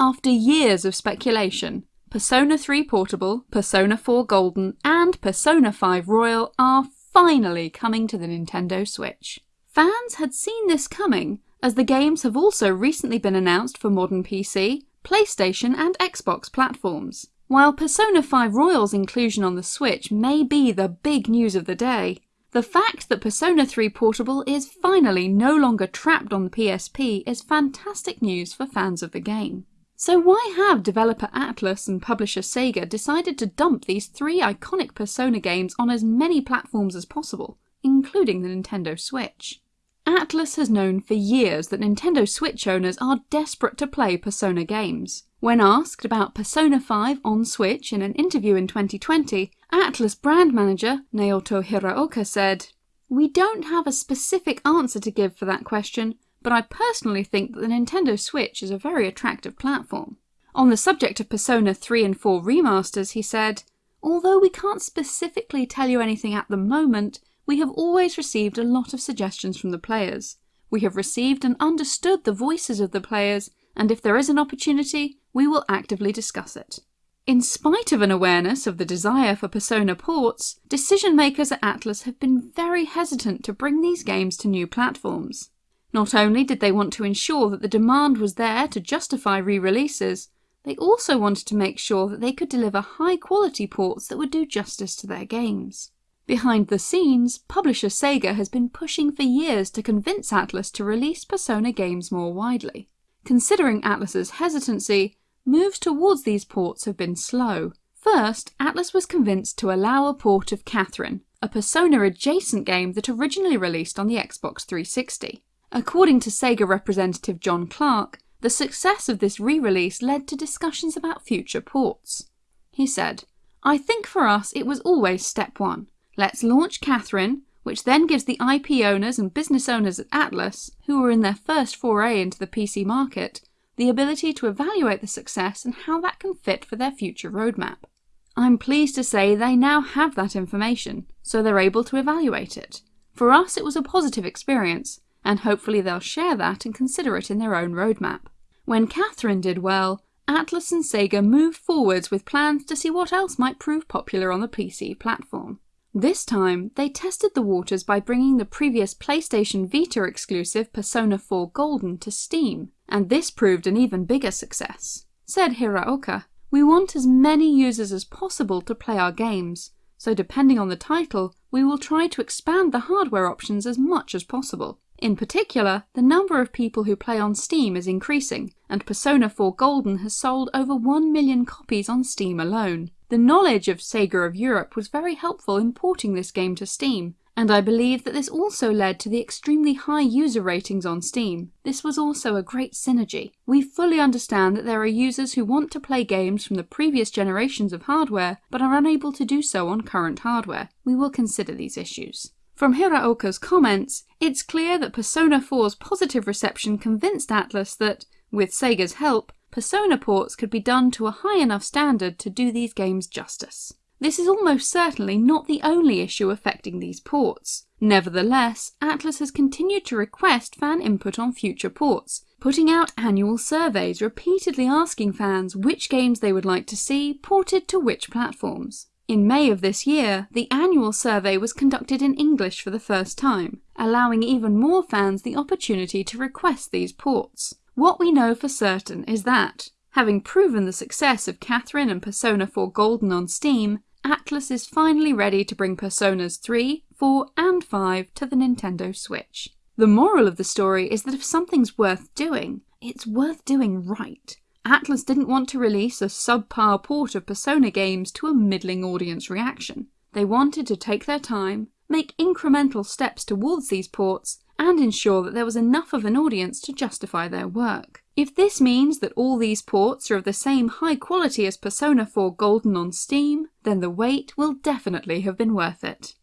After years of speculation, Persona 3 Portable, Persona 4 Golden, and Persona 5 Royal are finally coming to the Nintendo Switch. Fans had seen this coming, as the games have also recently been announced for modern PC, PlayStation and Xbox platforms. While Persona 5 Royal's inclusion on the Switch may be the big news of the day, the fact that Persona 3 Portable is finally no longer trapped on the PSP is fantastic news for fans of the game. So why have developer Atlus and publisher Sega decided to dump these three iconic Persona games on as many platforms as possible, including the Nintendo Switch? Atlus has known for years that Nintendo Switch owners are desperate to play Persona games. When asked about Persona 5 on Switch in an interview in 2020, Atlus brand manager Naoto Hiraoka said, We don't have a specific answer to give for that question, but I personally think that the Nintendo Switch is a very attractive platform. On the subject of Persona 3 and 4 remasters, he said, Although we can't specifically tell you anything at the moment, we have always received a lot of suggestions from the players. We have received and understood the voices of the players, and if there is an opportunity, we will actively discuss it. In spite of an awareness of the desire for Persona ports, decision makers at Atlus have been very hesitant to bring these games to new platforms. Not only did they want to ensure that the demand was there to justify re-releases, they also wanted to make sure that they could deliver high quality ports that would do justice to their games. Behind the scenes, publisher Sega has been pushing for years to convince Atlus to release Persona games more widely. Considering Atlus's hesitancy, moves towards these ports have been slow. First, Atlus was convinced to allow a port of Catherine, a Persona adjacent game that originally released on the Xbox 360. According to Sega representative John Clark, the success of this re-release led to discussions about future ports. He said, I think for us it was always step one. Let's launch Catherine, which then gives the IP owners and business owners at Atlus, who were in their first foray into the PC market, the ability to evaluate the success and how that can fit for their future roadmap. I'm pleased to say they now have that information, so they're able to evaluate it. For us it was a positive experience, and hopefully they'll share that and consider it in their own roadmap. When Catherine did well, Atlus and Sega moved forwards with plans to see what else might prove popular on the PC platform. This time, they tested the waters by bringing the previous PlayStation Vita exclusive Persona 4 Golden to Steam, and this proved an even bigger success. Said Hiraoka, We want as many users as possible to play our games, so depending on the title, we will try to expand the hardware options as much as possible. In particular, the number of people who play on Steam is increasing, and Persona 4 Golden has sold over 1 million copies on Steam alone. The knowledge of Sega of Europe was very helpful in porting this game to Steam, and I believe that this also led to the extremely high user ratings on Steam. This was also a great synergy. We fully understand that there are users who want to play games from the previous generations of hardware, but are unable to do so on current hardware. We will consider these issues. From Hiraoka's comments, it's clear that Persona 4's positive reception convinced Atlus that, with Sega's help, Persona ports could be done to a high enough standard to do these games justice. This is almost certainly not the only issue affecting these ports. Nevertheless, Atlus has continued to request fan input on future ports, putting out annual surveys repeatedly asking fans which games they would like to see ported to which platforms. In May of this year, the annual survey was conducted in English for the first time, allowing even more fans the opportunity to request these ports. What we know for certain is that, having proven the success of Catherine and Persona 4 Golden on Steam, Atlus is finally ready to bring Personas 3, 4 and 5 to the Nintendo Switch. The moral of the story is that if something's worth doing, it's worth doing right. Atlus didn't want to release a subpar port of Persona games to a middling audience reaction. They wanted to take their time, make incremental steps towards these ports, and ensure that there was enough of an audience to justify their work. If this means that all these ports are of the same high quality as Persona 4 Golden on Steam, then the wait will definitely have been worth it.